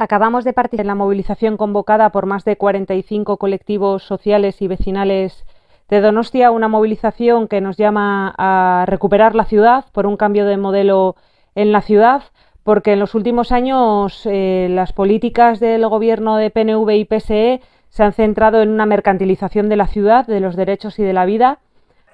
Acabamos de participar en la movilización convocada por más de 45 colectivos sociales y vecinales de Donostia, una movilización que nos llama a recuperar la ciudad por un cambio de modelo en la ciudad, porque en los últimos años eh, las políticas del gobierno de PNV y PSE se han centrado en una mercantilización de la ciudad, de los derechos y de la vida.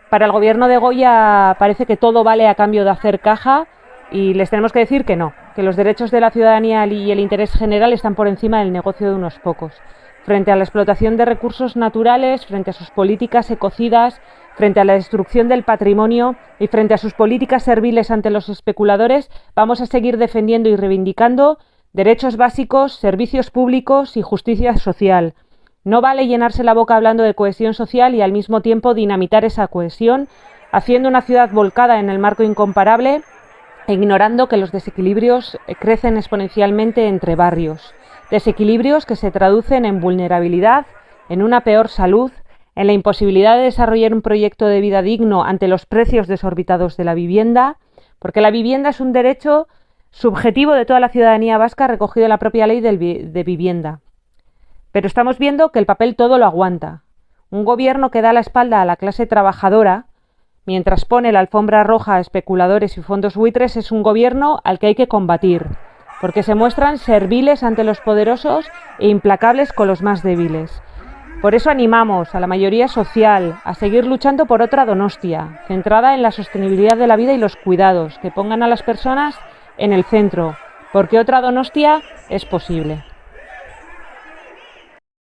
Para el gobierno de Goya parece que todo vale a cambio de hacer caja y les tenemos que decir que no, que los derechos de la ciudadanía y el interés general están por encima del negocio de unos pocos. Frente a la explotación de recursos naturales, frente a sus políticas ecocidas, frente a la destrucción del patrimonio y frente a sus políticas serviles ante los especuladores, vamos a seguir defendiendo y reivindicando derechos básicos, servicios públicos y justicia social. No vale llenarse la boca hablando de cohesión social y al mismo tiempo dinamitar esa cohesión, haciendo una ciudad volcada en el marco incomparable ignorando que los desequilibrios eh, crecen exponencialmente entre barrios, desequilibrios que se traducen en vulnerabilidad, en una peor salud, en la imposibilidad de desarrollar un proyecto de vida digno ante los precios desorbitados de la vivienda, porque la vivienda es un derecho subjetivo de toda la ciudadanía vasca recogido en la propia ley de vivienda. Pero estamos viendo que el papel todo lo aguanta. Un gobierno que da la espalda a la clase trabajadora, mientras pone la alfombra roja a especuladores y fondos buitres, es un gobierno al que hay que combatir, porque se muestran serviles ante los poderosos e implacables con los más débiles. Por eso animamos a la mayoría social a seguir luchando por otra Donostia, centrada en la sostenibilidad de la vida y los cuidados, que pongan a las personas en el centro, porque otra Donostia es posible.